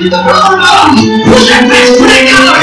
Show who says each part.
Speaker 1: Put that bitch together!